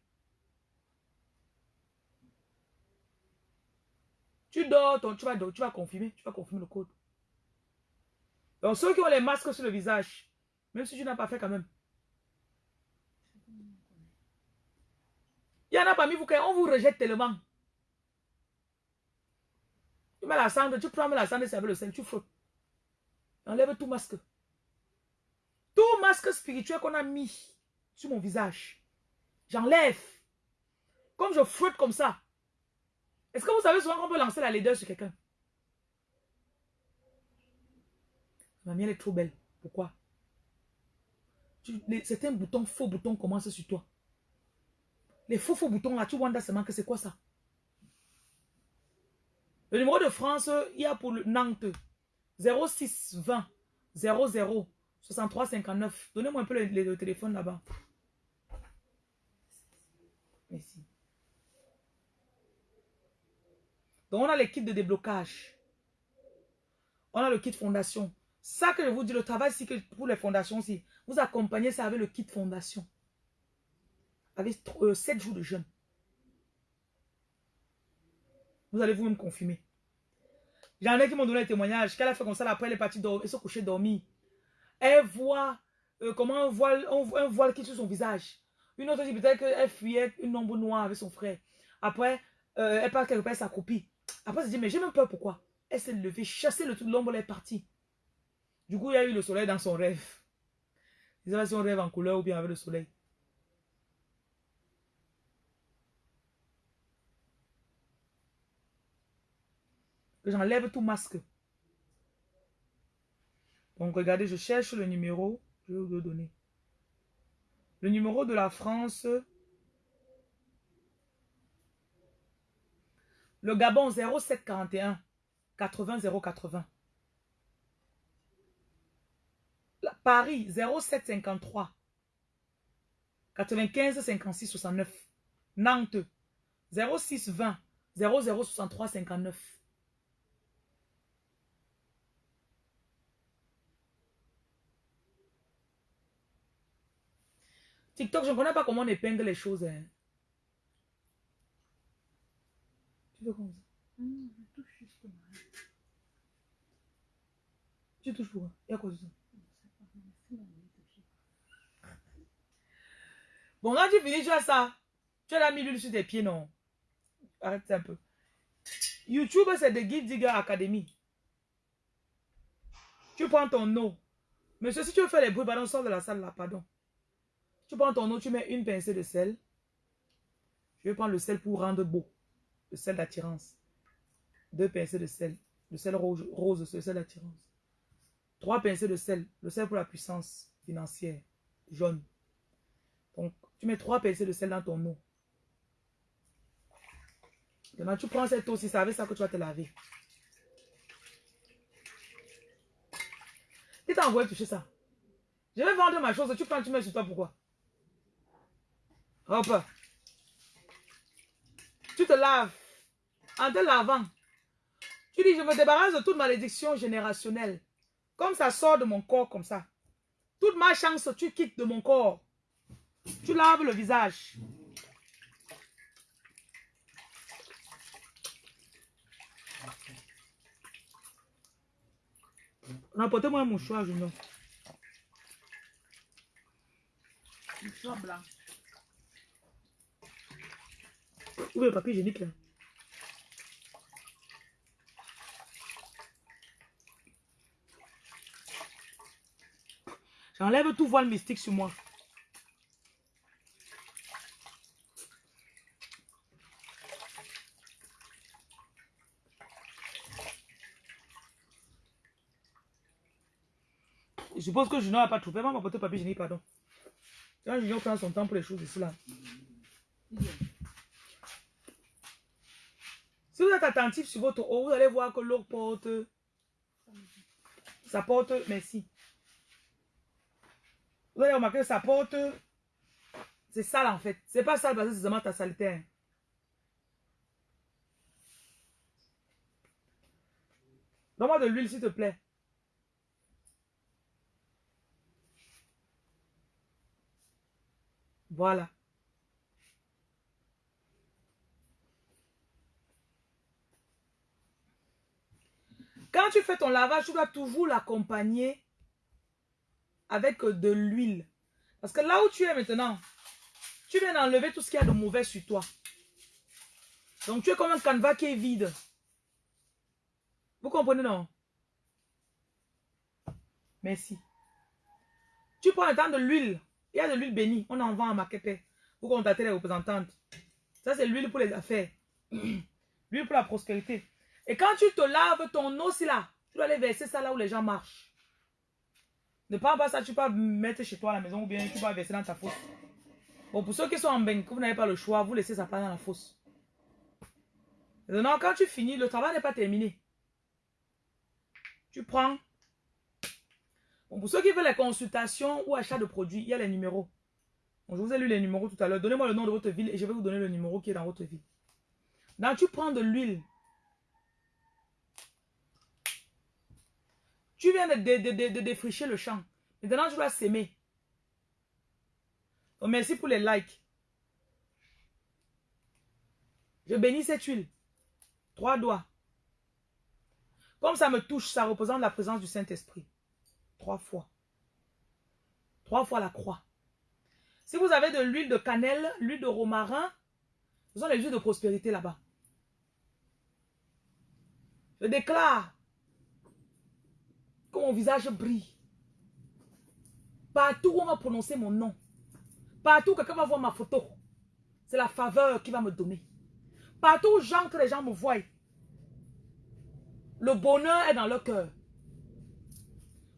Tu dors, tu, vas, tu vas confirmer, tu vas confirmer le code. Donc ceux qui ont les masques sur le visage, même si tu n'as pas fait quand même. Il y en a parmi vous qui on vous rejette tellement. Tu mets la cendre, tu prends la cendre et avec le sel, tu frottes. Enlève tout masque. Tout masque spirituel qu'on a mis sur mon visage. J'enlève. Comme je frotte comme ça. Est-ce que vous savez souvent qu'on peut lancer la laideur sur quelqu'un? Ma mienne est trop belle. Pourquoi? Certains boutons, faux boutons commencent sur toi. Les faux faux boutons là, tu vois seulement que c'est quoi ça? Le numéro de France, il y a pour le Nantes 06 20 00 63 59. Donnez-moi un peu le, le téléphone là-bas. Merci. Donc, on a les kits de déblocage. On a le kit fondation. Ça que je vous dis, le travail, que pour les fondations aussi, vous accompagnez ça avec le kit fondation. Avec 7 euh, jours de jeûne. Vous allez vous-même confirmer. J'en ai qui m'ont donné un témoignage. Qu'elle a fait comme ça, après elle est partie elle se coucher dormir. Elle voit euh, comment un voile, un, voile qui sur son visage. Une autre dit peut-être qu'elle fuyait une ombre noire avec son frère. Après, euh, elle part quelque part, elle s'accroupit. Après, elle se dit, mais j'ai même peur, pourquoi? Elle s'est levée, chassé le tout, l'ombre, elle est partie. Du coup, il y a eu le soleil dans son rêve. Je ne sais pas si on rêve en couleur ou bien avec le soleil. Que j'enlève tout masque. Donc, regardez, je cherche le numéro. Je vais vous le donner. Le numéro de la France Le Gabon 0741 80 080. Paris 0753 95 56 69. Nantes 0620 0063 59. TikTok, je ne connais pas comment on épingle les choses. Hein. Tu veux comme ça mmh, Je touche juste Tu touches pour Et à cause de ça Bon, quand tu finis, tu as ça. Tu as mis l'huile sur tes pieds, non? Arrête un peu. YouTube, c'est de Guide Digger Academy. Tu prends ton eau. Monsieur, si tu veux faire les bruits, pardon, sors de la salle là, pardon. Tu prends ton eau, tu mets une pincée de sel. Je vais prendre le sel pour rendre beau le sel d'attirance. Deux pincées de sel. Le sel rose, rose c'est le sel d'attirance. Trois pincées de sel. Le sel pour la puissance financière. Jaune. Donc, tu mets trois pincées de sel dans ton eau. Maintenant, tu prends cette eau si c'est avec ça que tu vas te laver. Qui t'a envoyé toucher ça? Je vais vendre ma chose, tu prends, tu mets sur toi, pourquoi? Hop. Tu te laves. En te lavant, tu dis, je me débarrasse de toute malédiction générationnelle. Comme ça sort de mon corps comme ça. Toute ma chance, tu quittes de mon corps. Tu laves le visage. Rapportez-moi un mouchoir, Junior. Mouchoir blanc. Où est le papier hygiénique là? J'enlève tout voile mystique sur moi. Je suppose que Junior n'a pas trouvé. Maman le papier hygiénique, pardon. Quand Junior prend son temps pour les choses ici là. Si vous êtes attentif sur votre eau, vous allez voir que l'eau porte. Ça porte. Merci. Vous allez remarquer que porte. C'est sale en fait. C'est pas sale parce que c'est seulement ta saleté. Donne-moi de l'huile s'il te plaît. Voilà. Quand tu fais ton lavage, tu dois toujours l'accompagner avec de l'huile. Parce que là où tu es maintenant, tu viens d'enlever tout ce qu'il y a de mauvais sur toi. Donc tu es comme un canevas qui est vide. Vous comprenez, non? Merci. Tu prends le temps de l'huile. Il y a de l'huile bénie. On en vend à Marketer. Vous contactez les représentantes. Ça, c'est l'huile pour les affaires. l'huile pour la prospérité. Et quand tu te laves ton eau, là, tu dois aller verser ça là où les gens marchent. Ne prends pas ça, tu peux mettre chez toi à la maison ou bien tu peux verser dans ta fosse. Bon, pour ceux qui sont en bain, vous n'avez pas le choix, vous laissez ça pas dans la fosse. Maintenant, quand tu finis, le travail n'est pas terminé. Tu prends. Pour ceux qui veulent les consultations ou achat de produits, il y a les numéros. Je vous ai lu les numéros tout à l'heure. Donnez-moi le nom de votre ville et je vais vous donner le numéro qui est dans votre ville. Donc, tu prends de l'huile. Tu viens de, de, défricher le champ. Maintenant, tu dois s'aimer. Merci pour les likes. Je bénis cette huile. Trois doigts. Comme ça me touche, ça représente la présence du Saint-Esprit. Trois fois. Trois fois la croix. Si vous avez de l'huile de cannelle, l'huile de romarin, ce sont les huiles de prospérité là-bas. Je déclare que mon visage brille. Partout où on va prononcer mon nom, partout où quelqu'un va voir ma photo, c'est la faveur qui va me donner. Partout où j'entre, les gens me voient. Le bonheur est dans leur cœur.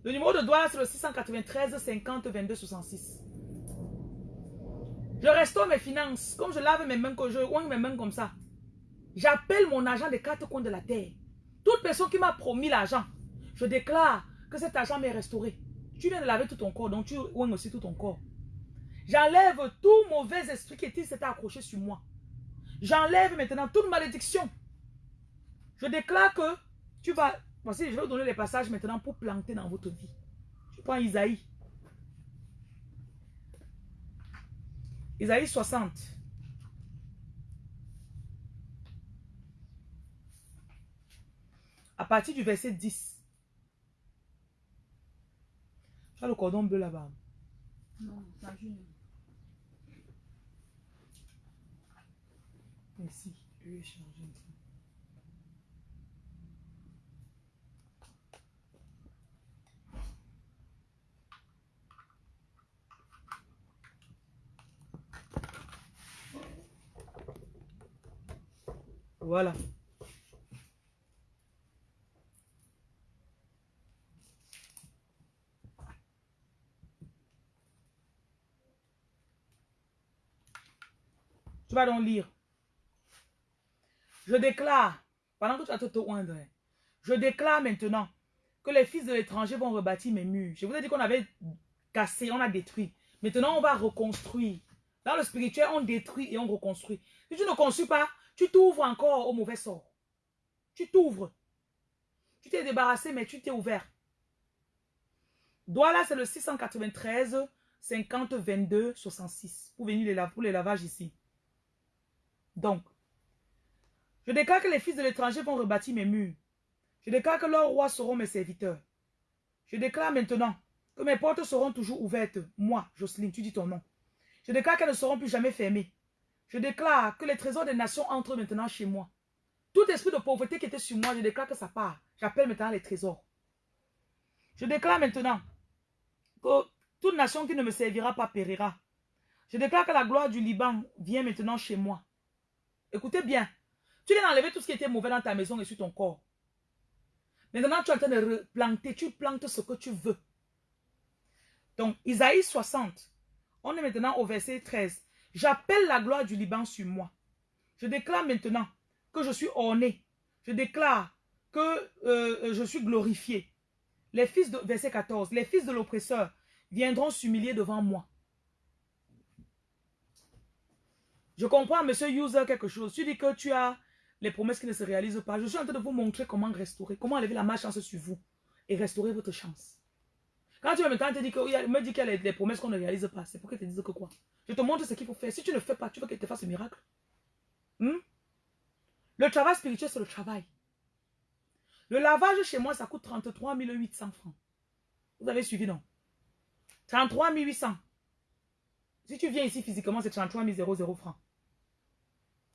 Le numéro de douane, c'est le 693 50 22 66. Je restaure mes finances. Comme je lave mes mains, que je oigne mes mains comme ça. J'appelle mon argent des quatre coins de la terre. Toute personne qui m'a promis l'argent, je déclare que cet argent m'est restauré. Tu viens de laver tout ton corps, donc tu oignes aussi tout ton corps. J'enlève tout mauvais esprit qui s'était accroché sur moi. J'enlève maintenant toute malédiction. Je déclare que tu vas... Voici, je vais vous donner les passages maintenant pour planter dans votre vie. Je prends Isaïe. Isaïe 60. À partir du verset 10. Tu as le cordon bleu là-bas. Non, ça joue. Merci. Je vais changer Voilà. Tu vas donc lire. Je déclare, pendant que tu vas te oindre, je déclare maintenant que les fils de l'étranger vont rebâtir mes murs. Je vous ai dit qu'on avait cassé, on a détruit. Maintenant, on va reconstruire. Dans le spirituel, on détruit et on reconstruit. Si tu ne construis pas, tu t'ouvres encore au mauvais sort. Tu t'ouvres. Tu t'es débarrassé, mais tu t'es ouvert. Douala, c'est le 693 50 22 66. Pour venir les, pour les lavages ici. Donc, je déclare que les fils de l'étranger vont rebâtir mes murs. Je déclare que leurs rois seront mes serviteurs. Je déclare maintenant que mes portes seront toujours ouvertes. Moi, Jocelyne, tu dis ton nom. Je déclare qu'elles ne seront plus jamais fermées. Je déclare que les trésors des nations entrent maintenant chez moi. Tout esprit de pauvreté qui était sur moi, je déclare que ça part. J'appelle maintenant les trésors. Je déclare maintenant que toute nation qui ne me servira pas périra. Je déclare que la gloire du Liban vient maintenant chez moi. Écoutez bien. Tu viens d'enlever tout ce qui était mauvais dans ta maison et sur ton corps. Maintenant, tu es en train de replanter. Tu plantes ce que tu veux. Donc, Isaïe 60. On est maintenant au verset 13. J'appelle la gloire du Liban sur moi. Je déclare maintenant que je suis orné. Je déclare que euh, je suis glorifié. Les fils de, verset 14. Les fils de l'oppresseur viendront s'humilier devant moi. Je comprends, monsieur User, quelque chose. Tu dis que tu as les promesses qui ne se réalisent pas. Je suis en train de vous montrer comment restaurer, comment enlever la malchance sur vous et restaurer votre chance. Quand tu vas maintenant te dire que, me dis qu'il y a les, promesses qu'on ne réalise pas, c'est pour qu'elle te dise que quoi? Je te montre ce qu'il faut faire. Si tu ne fais pas, tu veux qu'elle te fasse un miracle? Hmm? Le travail spirituel, c'est le travail. Le lavage chez moi, ça coûte 33 800 francs. Vous avez suivi, non? 33 800. Si tu viens ici physiquement, c'est 33 000 francs.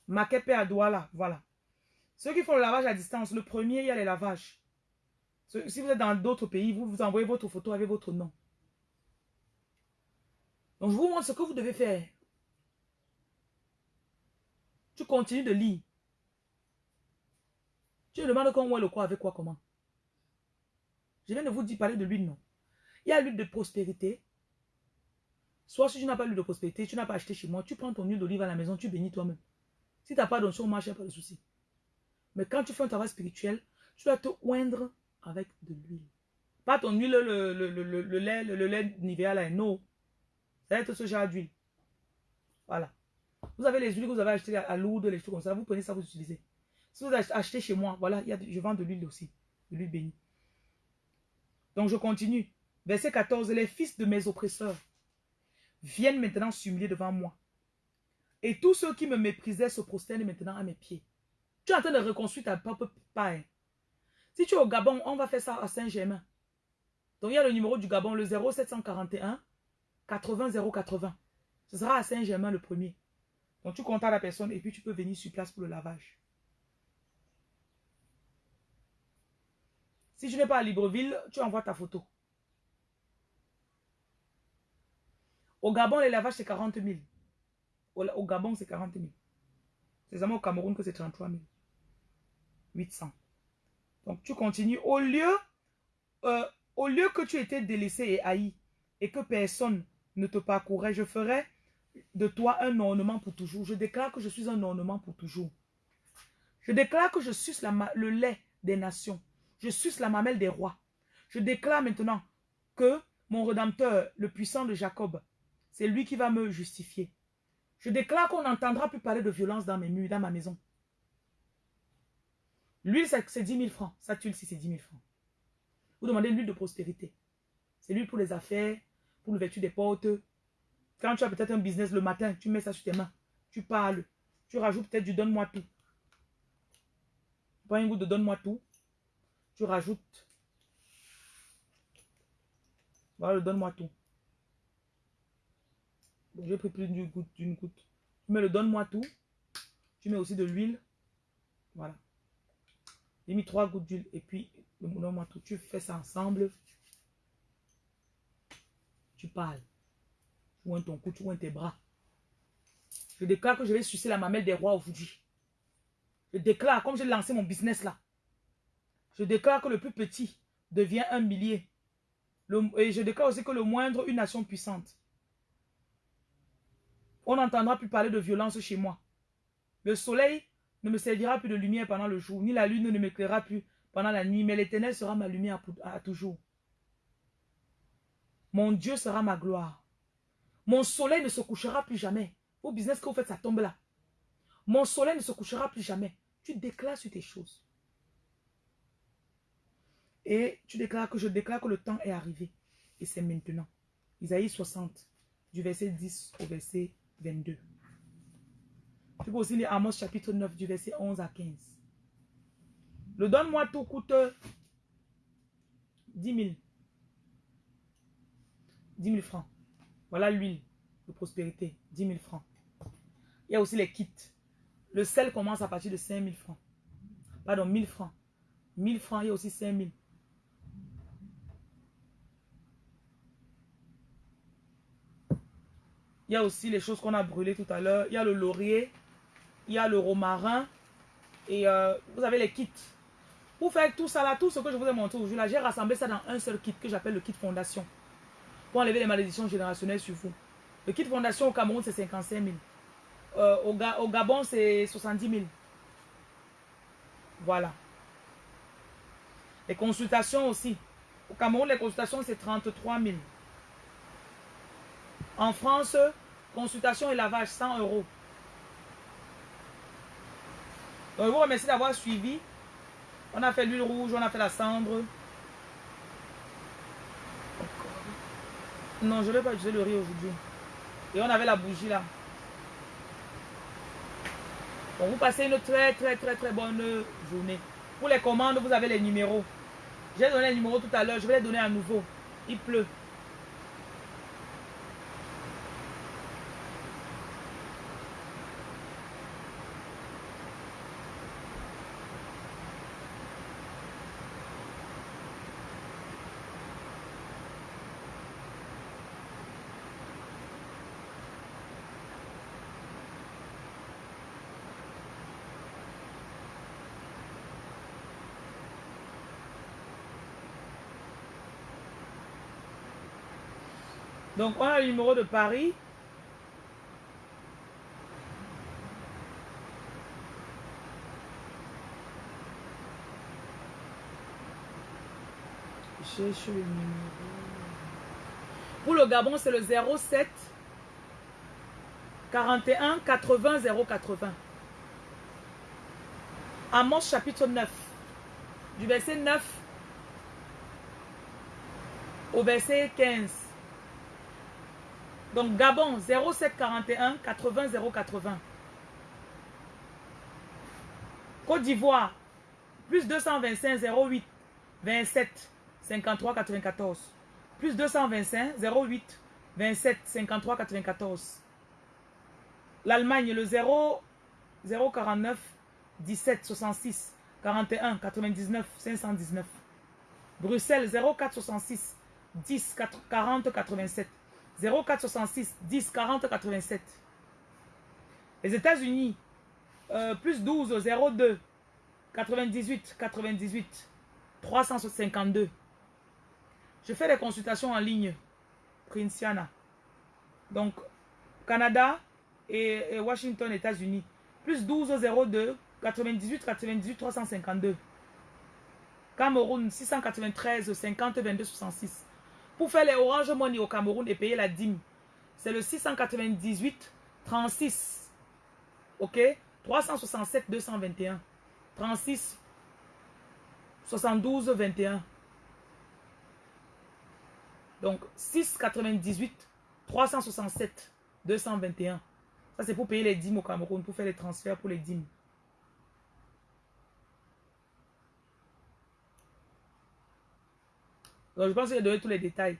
Makepe à Douala, voilà. Ceux qui font le lavage à distance, le premier, il y a les lavages. Si vous êtes dans d'autres pays, vous vous envoyez votre photo avec votre nom. Donc, je vous montre ce que vous devez faire. Tu continues de lire. Tu demandes comment est le quoi, avec quoi, comment. Je viens de vous dire, parler de l'huile, non. Il y a l'huile de prospérité. Soit si tu n'as pas l'huile de prospérité, tu n'as pas acheté chez moi, tu prends ton huile d'olive à la maison, tu bénis toi-même. Si tu n'as pas d'onction a pas de souci. Mais quand tu fais un travail spirituel, tu dois te oindre avec de l'huile. Pas ton huile, le, le, le, le- lait, le, lait Nivea là, non. Ça va être ce genre d'huile. Voilà. Vous avez les huiles que vous avez achetées à Lourdes, les choses comme ça, vous prenez ça, vous utilisez. Si vous achetez chez moi, voilà, il y a, je vends de l'huile aussi, de l'huile bénie. Donc je continue. Verset 14, les fils de mes oppresseurs viennent maintenant s'humilier devant moi. Et tous ceux qui me méprisaient se prosternent maintenant à mes pieds. Tu es en train de reconstruire ta propre paille. Si tu es au Gabon, on va faire ça à Saint-Germain. Donc il y a le numéro du Gabon, le 0741 80 080. Ce sera à Saint-Germain le premier. Donc tu contactes la personne et puis tu peux venir sur place pour le lavage. Si tu n'es pas à Libreville, tu envoies ta photo. Au Gabon, les lavages, c'est 40 000. Au, au Gabon, c'est 40 000. C'est seulement au Cameroun que c'est 33 800. Donc, tu continues. Au lieu, euh, au lieu que tu étais délaissé et haï et que personne ne te parcourait, je ferai de toi un ornement pour toujours. Je déclare que je suis un ornement pour toujours. Je déclare que je suce le lait des nations. Je suce la mamelle des rois. Je déclare maintenant que mon Rédempteur, le puissant de Jacob, c'est lui qui va me justifier. Je déclare qu'on n'entendra plus parler de violence dans mes murs, dans ma maison. L'huile, c'est c'est 10 000 francs. Ça, tuile, si c'est 10 000 francs. Vous demandez l'huile de prospérité. C'est l'huile pour les affaires, pour l'ouverture des portes. Quand tu as peut-être un business le matin, tu mets ça sur tes mains. Tu parles. Tu rajoutes peut-être du donne-moi tout. Prends une goutte de donne-moi tout. Tu rajoutes. Voilà le donne-moi tout. Bon, j'ai pris plus d'une goutte, d'une goutte. Tu mets le donne-moi tout. Tu mets aussi de l'huile. Voilà. J'ai mis trois gouttes d'huile et puis le donne-moi tout. Tu fais ça ensemble. Tu parles. Tu oins ton cou, tu oins tes bras. Je déclare que je vais sucer la mamelle des rois aujourd'hui. Je déclare, comme j'ai lancé mon business là, je déclare que le plus petit devient un millier. Et je déclare aussi que le moindre, une nation puissante. On n'entendra plus parler de violence chez moi. Le soleil ne me servira plus de lumière pendant le jour, ni la lune ne m'éclairera plus pendant la nuit, mais l'éternel sera ma lumière à toujours. Mon Dieu sera ma gloire. Mon soleil ne se couchera plus jamais. Au business que vous faites, ça tombe là. Mon soleil ne se couchera plus jamais. Tu déclares sur tes choses. Et tu déclares que je déclare que le temps est arrivé. Et c'est maintenant. Isaïe 60, du verset 10 au verset 22. Tu peux aussi lire Amos chapitre 9, du verset 11 à 15. Le donne-moi tout coûte 10 000. 10 000 francs. Voilà l'huile de prospérité. 10 000 francs. Il y a aussi les kits. Le sel commence à partir de 5 000 francs. Pardon, 1000 francs. 1000 francs, il y a aussi 5 000. Il y a aussi les choses qu'on a brûlées tout à l'heure. Il y a le laurier, il y a le romarin et euh, vous avez les kits. Pour faire tout ça là, tout ce que je vous ai montré aujourd'hui là, j'ai rassemblé ça dans un seul kit que j'appelle le kit fondation. Pour enlever les malédictions générationnelles sur vous. Le kit fondation au Cameroun c'est 55 000. Euh, au, au Gabon c'est 70 000. Voilà. Les consultations aussi. Au Cameroun les consultations c'est 33 000. En France, consultation et lavage 100 euros. Je vous remercie d'avoir suivi. On a fait l'huile rouge, on a fait la cendre. Non, je ne vais pas utiliser le riz aujourd'hui. Et on avait la bougie là. Vous passez une très très très très bonne journée. Pour les commandes, vous avez les numéros. J'ai donné les numéros tout à l'heure, je vais les donner à nouveau. Il pleut. Donc, on a le numéro de Paris. Cherche le numéro. Pour le Gabon, c'est le 07 41 80 080. Amos chapitre 9. Du verset 9 au verset 15. Donc Gabon 0741 80 080. Côte d'Ivoire plus 225 08 27 53 94. Plus 225 08 27 53 94. L'Allemagne le 0 049 17 66 41 99 519. Bruxelles 04 66 10 40 87. 0466 10 40 87. Les États-Unis, euh, plus 12 02 98 98 352. Je fais des consultations en ligne, Princiana. Donc, Canada et, et Washington, États-Unis, plus 12 02 98 98 352. Cameroun, 693 50 22 66. Pour faire les Orange Money au Cameroun et payer la dîme, c'est le 698 36. OK? 367 221. 36 72 21. Donc 698 367 221. Ça c'est pour payer les dîmes au Cameroun, pour faire les transferts pour les dîmes. Donc je pense que j'ai donné tous les détails.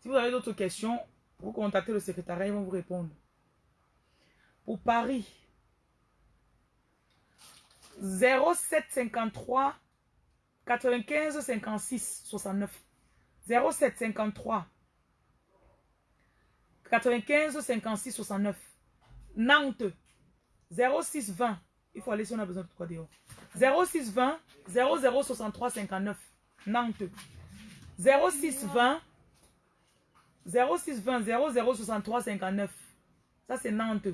Si vous avez d'autres questions, vous contactez le secrétariat, ils vont vous répondre. Pour Paris, 0753 95 56 69. 0753 95 56 69. Nantes 06 20. Il faut aller si on a besoin de quoi dehors. 06 20 00 63 59. Nantes. 0620 0620 0063 59. Ça, c'est Nantes.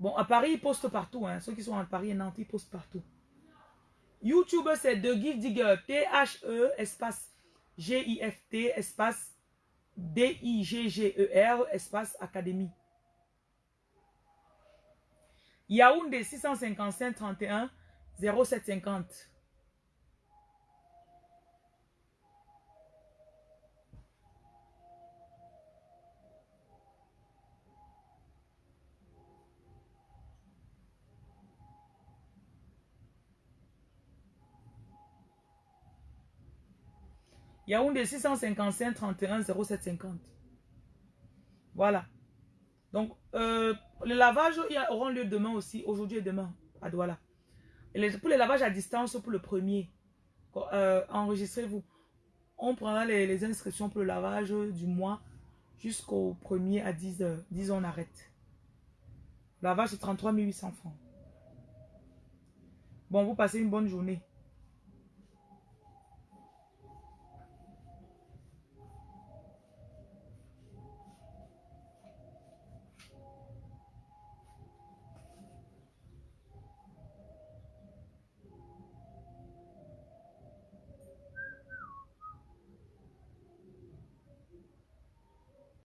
Bon, à Paris, ils postent partout. Hein. Ceux qui sont à Paris et Nantes, ils postent partout. YouTube, c'est The Gift Digger. T-H-E, espace G-I-F-T, espace D-I-G-G-E-R, espace Académie. Yaoundé 655 31 0750. Yaoundé 655 31 0750. Voilà. Donc, euh, les lavages auront lieu demain aussi, aujourd'hui et demain, à Douala. Pour les lavages à distance, pour le premier, euh, enregistrez-vous. On prendra les, inscriptions pour le lavage du mois jusqu'au premier à 10 heures. 10 heures, on arrête. Le lavage, c'est 33 800 francs. Bon, vous passez une bonne journée.